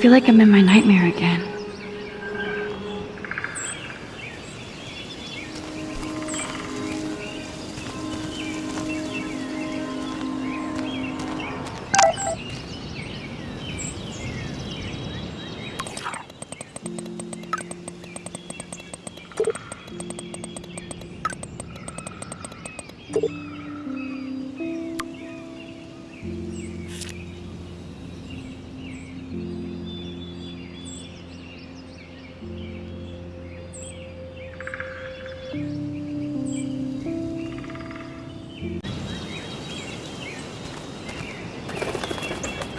feel like I'm in my nightmare again.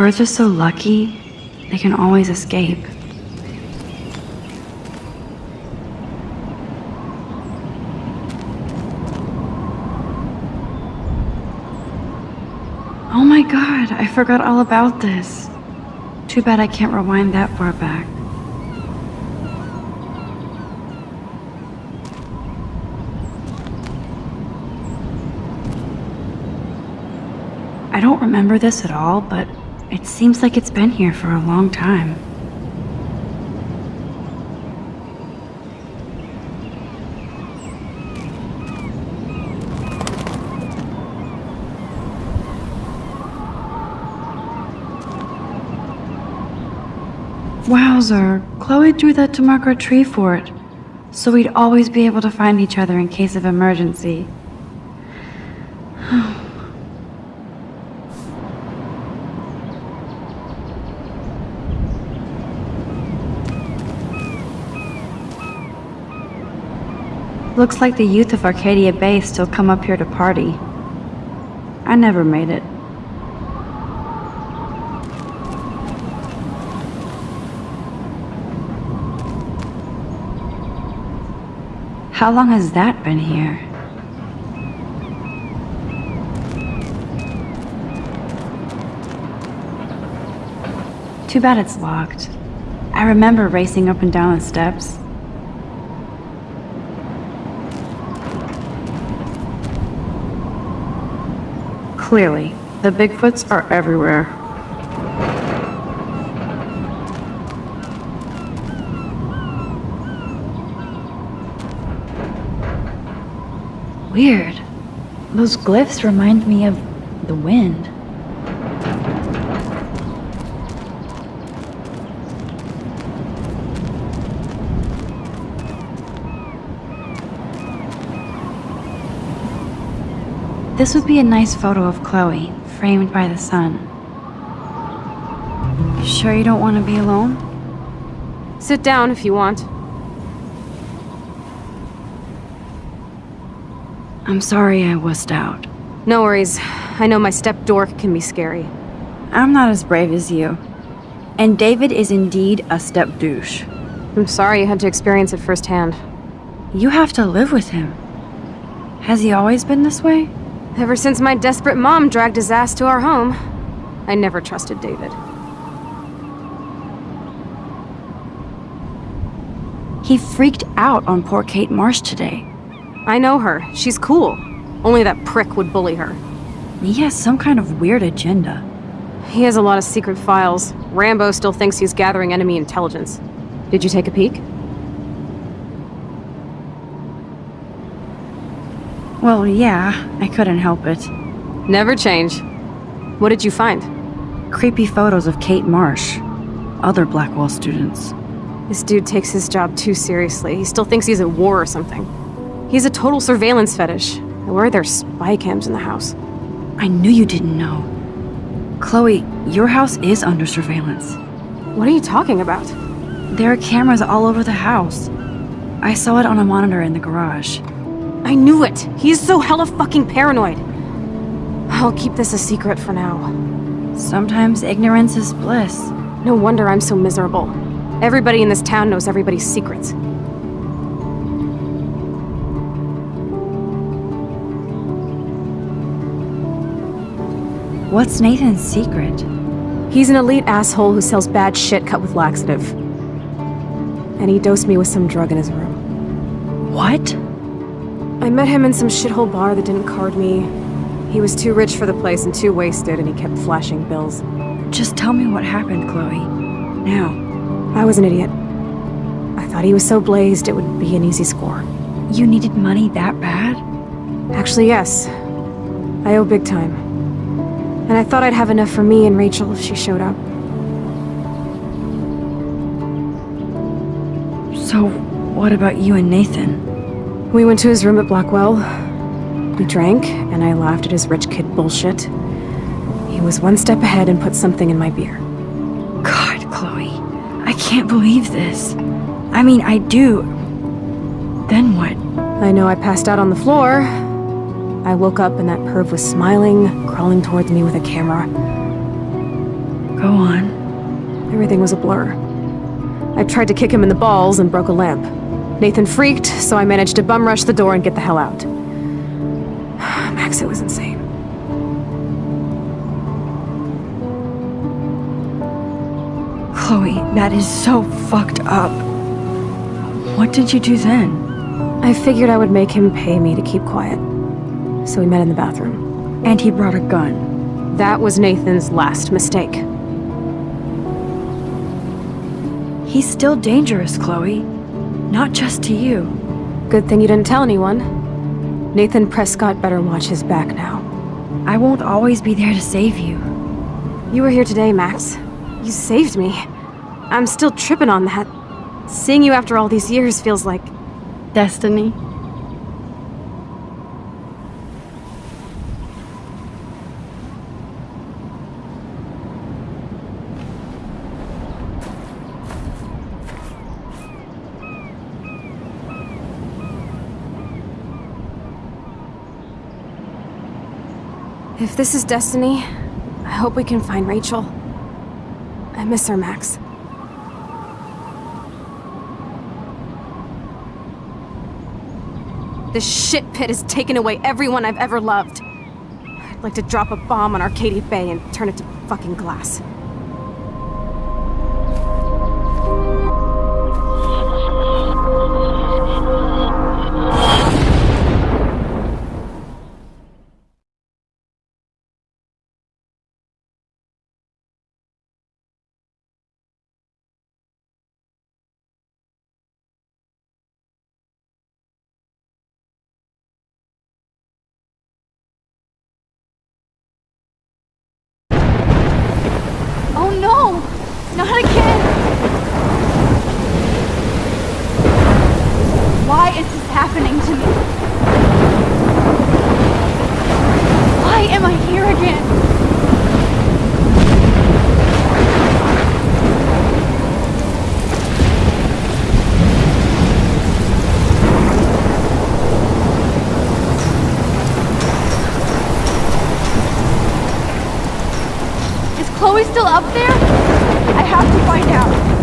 Birds are so lucky, they can always escape. Oh my god, I forgot all about this. Too bad I can't rewind that far back. I don't remember this at all, but it seems like it's been here for a long time. Wowzer, Chloe drew that to mark our tree fort, so we'd always be able to find each other in case of emergency. Looks like the youth of Arcadia Bay still come up here to party. I never made it. How long has that been here? Too bad it's locked. I remember racing up and down the steps. Clearly, the Bigfoots are everywhere. Weird. Those glyphs remind me of the wind. This would be a nice photo of Chloe, framed by the sun. You sure you don't want to be alone? Sit down if you want. I'm sorry I wussed out. No worries. I know my step dork can be scary. I'm not as brave as you. And David is indeed a step douche. I'm sorry you had to experience it firsthand. You have to live with him. Has he always been this way? Ever since my desperate mom dragged his ass to our home, I never trusted David. He freaked out on poor Kate Marsh today. I know her. She's cool. Only that prick would bully her. He has some kind of weird agenda. He has a lot of secret files. Rambo still thinks he's gathering enemy intelligence. Did you take a peek? Well, yeah, I couldn't help it. Never change. What did you find? Creepy photos of Kate Marsh, other Blackwell students. This dude takes his job too seriously. He still thinks he's at war or something. He's a total surveillance fetish. I worry there's spy cams in the house? I knew you didn't know. Chloe, your house is under surveillance. What are you talking about? There are cameras all over the house. I saw it on a monitor in the garage. I knew it! He's so hella fucking paranoid! I'll keep this a secret for now. Sometimes ignorance is bliss. No wonder I'm so miserable. Everybody in this town knows everybody's secrets. What's Nathan's secret? He's an elite asshole who sells bad shit cut with laxative. And he dosed me with some drug in his room. What? I met him in some shithole bar that didn't card me. He was too rich for the place and too wasted, and he kept flashing bills. Just tell me what happened, Chloe. now? I was an idiot. I thought he was so blazed it would be an easy score. You needed money that bad? Actually, yes. I owe big time. And I thought I'd have enough for me and Rachel if she showed up. So, what about you and Nathan? We went to his room at Blackwell. We drank, and I laughed at his rich kid bullshit. He was one step ahead and put something in my beer. God, Chloe. I can't believe this. I mean, I do. Then what? I know I passed out on the floor. I woke up and that perv was smiling, crawling towards me with a camera. Go on. Everything was a blur. I tried to kick him in the balls and broke a lamp. Nathan freaked, so I managed to bum rush the door and get the hell out. Max, it was insane. Chloe, that is so fucked up. What did you do then? I figured I would make him pay me to keep quiet. So we met in the bathroom. And he brought a gun. That was Nathan's last mistake. He's still dangerous, Chloe. Not just to you. Good thing you didn't tell anyone. Nathan Prescott better watch his back now. I won't always be there to save you. You were here today, Max. You saved me. I'm still tripping on that. Seeing you after all these years feels like... Destiny. If this is destiny, I hope we can find Rachel. I miss her, Max. This shit pit has taken away everyone I've ever loved. I'd like to drop a bomb on Arcadia Bay and turn it to fucking glass. Is Chloe still up there? I have to find out.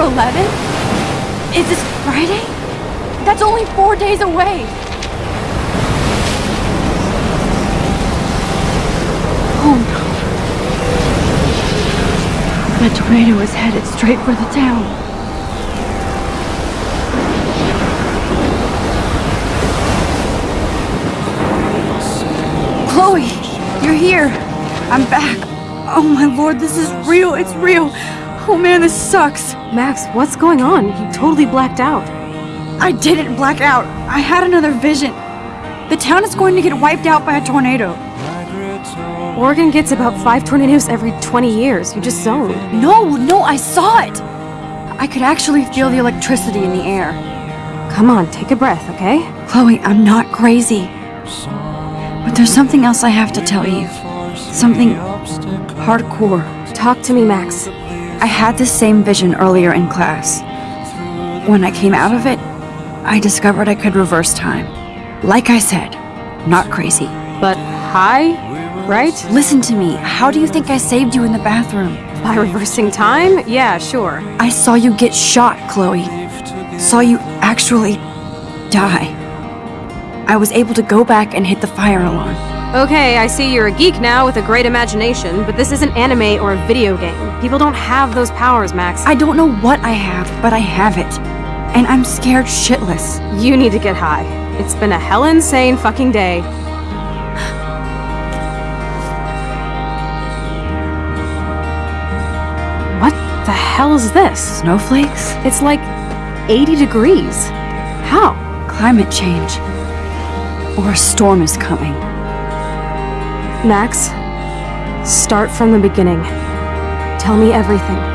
11th? Is this Friday? That's only four days away. Oh no. The tornado is headed straight for the town. Chloe, you're here. I'm back. Oh my lord, this is real. It's real. Oh man, this sucks. Max, what's going on? You totally blacked out. I didn't black out. I had another vision. The town is going to get wiped out by a tornado. Oregon gets about five tornadoes every 20 years. You just zoned. No, no, I saw it. I could actually feel the electricity in the air. Come on, take a breath, okay? Chloe, I'm not crazy. But there's something else I have to tell you. Something hardcore. Talk to me, Max. I had this same vision earlier in class. When I came out of it, I discovered I could reverse time. Like I said, not crazy. But high, right? Listen to me. How do you think I saved you in the bathroom? By reversing time? Yeah, sure. I saw you get shot, Chloe. Saw you actually die. I was able to go back and hit the fire alarm. Okay, I see you're a geek now with a great imagination, but this isn't anime or a video game. People don't have those powers, Max. I don't know what I have, but I have it. And I'm scared shitless. You need to get high. It's been a hell insane fucking day. What the hell is this? Snowflakes? It's like 80 degrees. How? Climate change. Or a storm is coming. Max, start from the beginning. Tell me everything.